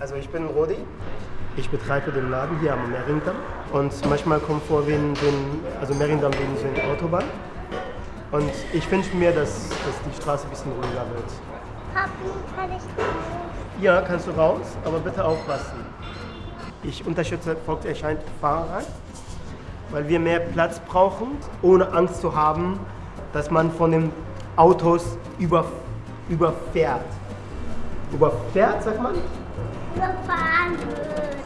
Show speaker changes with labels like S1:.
S1: Also ich bin Rodi. Ich betreibe den Laden hier am Merindamm. Und manchmal kommt vor, wie ein, also Merindamm wie so eine Autobahn. Und ich wünsche mir, dass, dass die Straße ein bisschen ruhiger wird.
S2: Papi, kann ich raus?
S1: Ja, kannst du raus, aber bitte aufpassen. Ich unterstütze Volkserscheint Fahrrad, weil wir mehr Platz brauchen, ohne Angst zu haben, dass man von den Autos über, überfährt. Überfährt, sagt man?
S2: Überfahren wird.